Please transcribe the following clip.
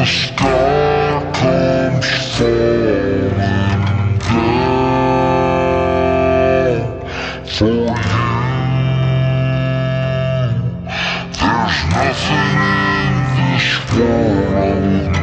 the sky comes falling down for you. There's nothing in this world.